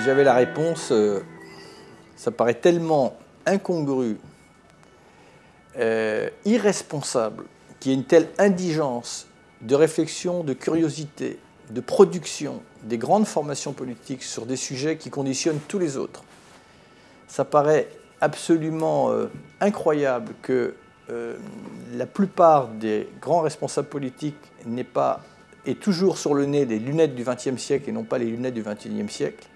si j'avais la réponse, euh, ça paraît tellement incongru, euh, irresponsable, qu'il y ait une telle indigence de réflexion, de curiosité, de production des grandes formations politiques sur des sujets qui conditionnent tous les autres. Ça paraît absolument euh, incroyable que la plupart des grands responsables politiques n'aient pas et toujours sur le nez les lunettes du XXe siècle et non pas les lunettes du XXIe siècle.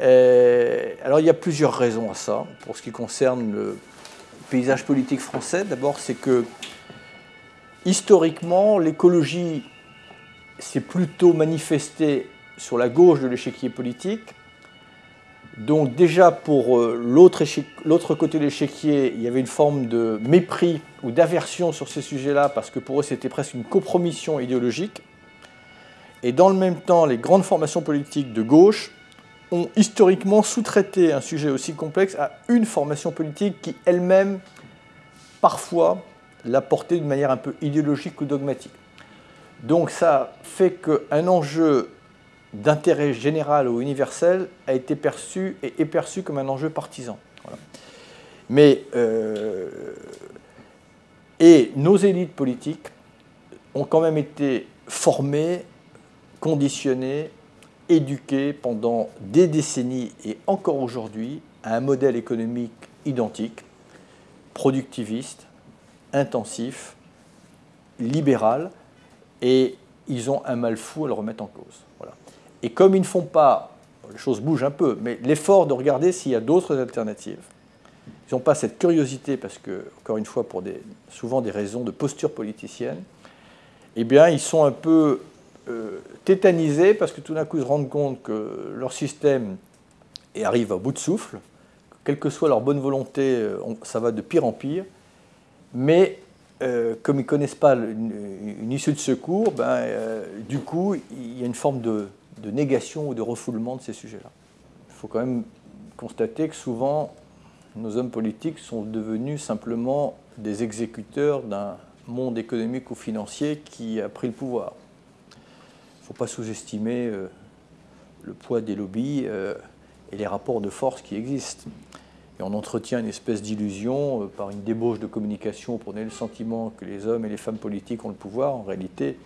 Euh, alors il y a plusieurs raisons à ça pour ce qui concerne le paysage politique français. D'abord, c'est que historiquement, l'écologie s'est plutôt manifestée sur la gauche de l'échiquier politique. Donc déjà pour euh, l'autre côté de l'échiquier, il y avait une forme de mépris ou d'aversion sur ces sujets-là, parce que pour eux c'était presque une compromission idéologique. Et dans le même temps, les grandes formations politiques de gauche ont historiquement sous-traité un sujet aussi complexe à une formation politique qui elle-même, parfois, l'a porté d'une manière un peu idéologique ou dogmatique. Donc ça fait qu'un enjeu d'intérêt général ou universel a été perçu et est perçu comme un enjeu partisan. Mais euh, et nos élites politiques ont quand même été formées, conditionnées éduqués pendant des décennies et encore aujourd'hui à un modèle économique identique, productiviste, intensif, libéral, et ils ont un mal fou à le remettre en cause. Voilà. Et comme ils ne font pas, les choses bougent un peu, mais l'effort de regarder s'il y a d'autres alternatives, ils n'ont pas cette curiosité, parce que, encore une fois, pour des, souvent des raisons de posture politicienne, eh bien, ils sont un peu euh, tétanisés parce que tout d'un coup ils se rendent compte que leur système arrive à bout de souffle, quelle que soit leur bonne volonté, euh, ça va de pire en pire, mais euh, comme ils ne connaissent pas une, issue de secours, ben, du coup il y a une forme de, négation ou de refoulement de ces sujets-là. Il faut quand même constater que souvent nos hommes politiques sont devenus simplement des exécuteurs d'un monde économique ou financier qui a pris le pouvoir faut pas sous-estimer euh, le poids des lobbies euh, et les rapports de force qui existent. Et on entretient une espèce d'illusion euh, par une débauche de communication pour donner le sentiment que les hommes et les femmes politiques ont le pouvoir. En réalité,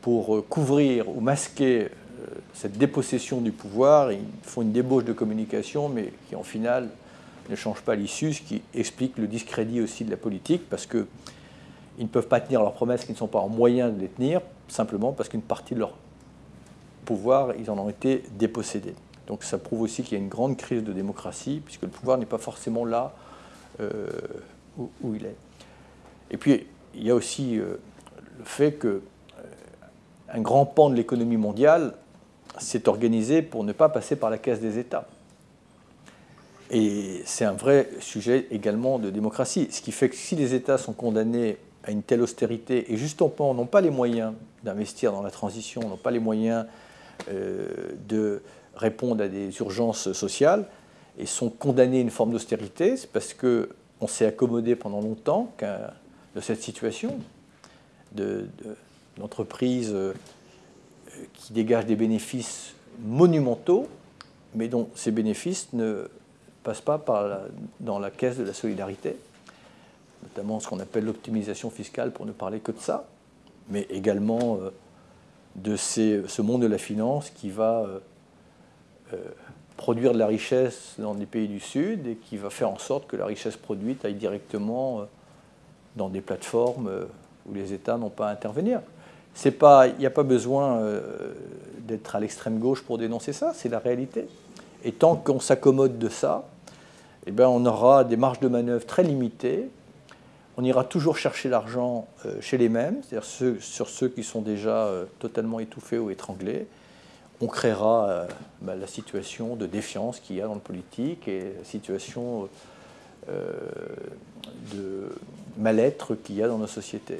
pour couvrir ou masquer cette dépossession du pouvoir, ils font une débauche de communication, mais qui en final ne change pas l'issue, ce qui explique le discrédit aussi de la politique, parce qu'ils ne peuvent pas tenir leurs promesses qui ne sont pas en moyen de les tenir, simplement parce qu'une partie de leur pouvoir, ils en ont été dépossédés. Donc ça prouve aussi qu'il y a une grande crise de démocratie, puisque le pouvoir n'est pas forcément là euh, où, il est. Et puis, il y a aussi euh, le fait que euh, un grand pan de l'économie mondiale s'est organisé pour ne pas passer par la caisse des États. Et c'est un vrai sujet également de démocratie. Ce qui fait que si les États sont condamnés à une telle austérité et justement n'ont pas les moyens d'investir dans la transition, n'ont pas les moyens euh, de répondre à des urgences sociales et sont condamnés à une forme d'austérité, c'est parce qu'on s'est accommodé pendant longtemps de cette situation d'entreprises de, euh, qui dégagent des bénéfices monumentaux, mais dont ces bénéfices ne passent pas dans la caisse de la solidarité notamment ce qu'on appelle l'optimisation fiscale pour ne parler que de ça, mais également euh, de ce monde de la finance qui va euh, euh, produire de la richesse dans des pays du Sud et qui va faire en sorte que la richesse produite aille directement dans des plateformes où les États n'ont pas à intervenir. Il n'y a pas besoin d'être à l'extrême gauche pour dénoncer ça, c'est la réalité. Et tant qu'on s'accommode de ça, eh bien, on aura des marges de manœuvre très limitées on ira toujours chercher l'argent euh, chez les mêmes, c'est-à-dire sur ceux qui sont déjà euh, totalement étouffés ou étranglés. On créera euh, bah, la situation de défiance qu'il y a dans le politique et la situation de mal-être qu'il y a dans nos sociétés.